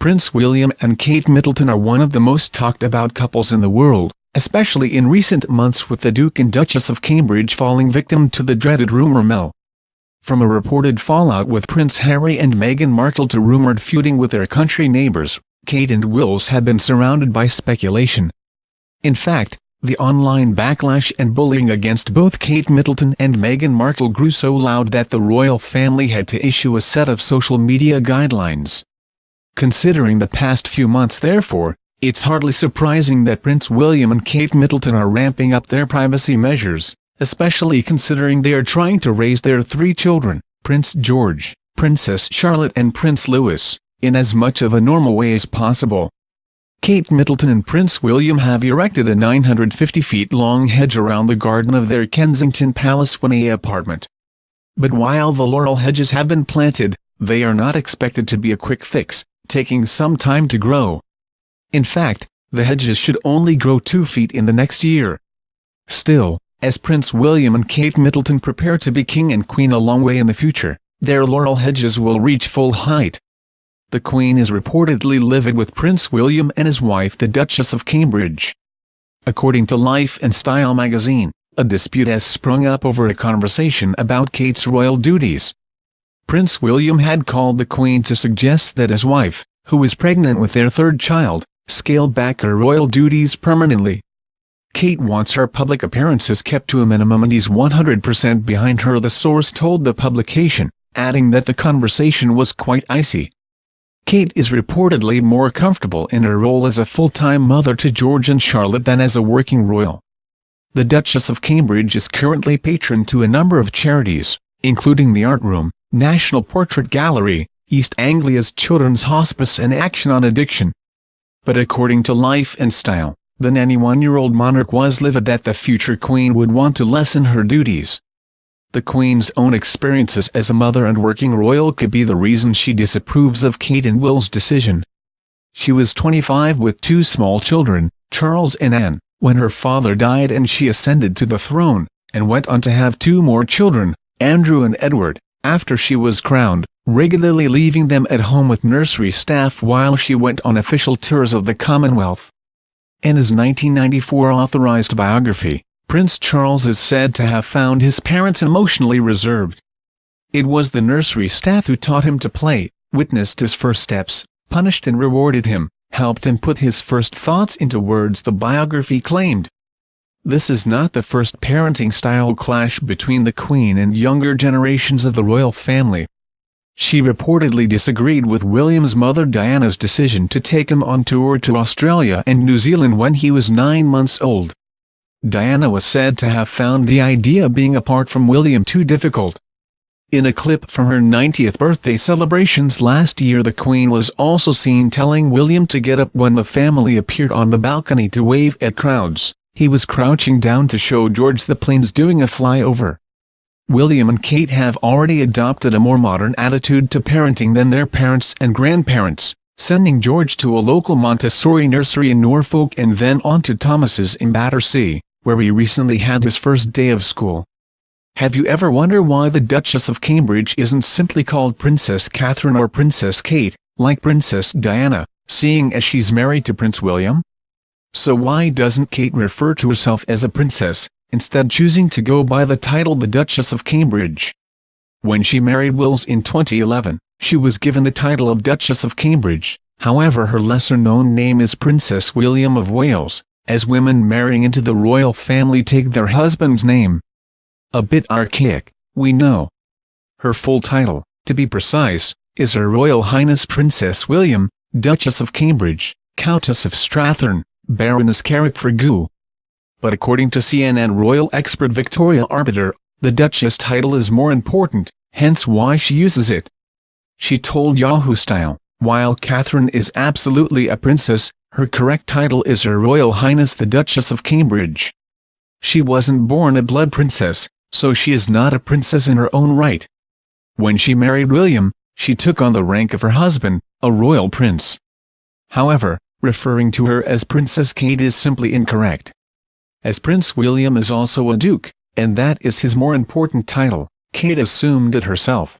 Prince William and Kate Middleton are one of the most talked about couples in the world, especially in recent months with the Duke and Duchess of Cambridge falling victim to the dreaded rumour mill. From a reported fallout with Prince Harry and Meghan Markle to rumoured feuding with their country neighbours, Kate and Wills have been surrounded by speculation. In fact, the online backlash and bullying against both Kate Middleton and Meghan Markle grew so loud that the royal family had to issue a set of social media guidelines. Considering the past few months therefore, it's hardly surprising that Prince William and Kate Middleton are ramping up their privacy measures, especially considering they are trying to raise their three children, Prince George, Princess Charlotte and Prince Louis, in as much of a normal way as possible. Kate Middleton and Prince William have erected a 950 feet long hedge around the garden of their Kensington Palace 1A apartment. But while the laurel hedges have been planted, they are not expected to be a quick fix, taking some time to grow. In fact, the hedges should only grow 2 feet in the next year. Still, as Prince William and Kate Middleton prepare to be king and queen a long way in the future, their laurel hedges will reach full height. The Queen is reportedly livid with Prince William and his wife the Duchess of Cambridge. According to Life and Style magazine, a dispute has sprung up over a conversation about Kate's royal duties. Prince William had called the Queen to suggest that his wife, who was pregnant with their third child, scale back her royal duties permanently. Kate wants her public appearances kept to a minimum and he's 100% behind her the source told the publication, adding that the conversation was quite icy. Kate is reportedly more comfortable in her role as a full-time mother to George and Charlotte than as a working royal. The Duchess of Cambridge is currently patron to a number of charities, including the Art Room, National Portrait Gallery, East Anglia's Children's Hospice and Action on Addiction. But according to Life and Style, the 91-year-old monarch was livid that the future queen would want to lessen her duties the Queen's own experiences as a mother and working royal could be the reason she disapproves of Kate and Will's decision. She was 25 with two small children, Charles and Anne, when her father died and she ascended to the throne, and went on to have two more children, Andrew and Edward, after she was crowned, regularly leaving them at home with nursery staff while she went on official tours of the Commonwealth. In his 1994 authorized biography, Prince Charles is said to have found his parents emotionally reserved. It was the nursery staff who taught him to play, witnessed his first steps, punished and rewarded him, helped him put his first thoughts into words the biography claimed. This is not the first parenting style clash between the Queen and younger generations of the royal family. She reportedly disagreed with William's mother Diana's decision to take him on tour to Australia and New Zealand when he was nine months old. Diana was said to have found the idea being apart from William too difficult. In a clip from her 90th birthday celebrations last year the Queen was also seen telling William to get up when the family appeared on the balcony to wave at crowds, he was crouching down to show George the planes doing a flyover. William and Kate have already adopted a more modern attitude to parenting than their parents and grandparents, sending George to a local Montessori nursery in Norfolk and then on to Thomas's in Battersea where he recently had his first day of school. Have you ever wondered why the Duchess of Cambridge isn't simply called Princess Catherine or Princess Kate, like Princess Diana, seeing as she's married to Prince William? So why doesn't Kate refer to herself as a princess, instead choosing to go by the title the Duchess of Cambridge? When she married Wills in 2011, she was given the title of Duchess of Cambridge, however her lesser-known name is Princess William of Wales, as women marrying into the royal family take their husband's name. A bit archaic, we know. Her full title, to be precise, is Her Royal Highness Princess William, Duchess of Cambridge, Countess of Strathearn, Baroness Carrickfergus. But according to CNN royal expert Victoria Arbiter, the Duchess title is more important, hence why she uses it. She told Yahoo Style, while Catherine is absolutely a princess, her correct title is Her Royal Highness the Duchess of Cambridge. She wasn't born a blood princess, so she is not a princess in her own right. When she married William, she took on the rank of her husband, a royal prince. However, referring to her as Princess Kate is simply incorrect. As Prince William is also a duke, and that is his more important title, Kate assumed it herself.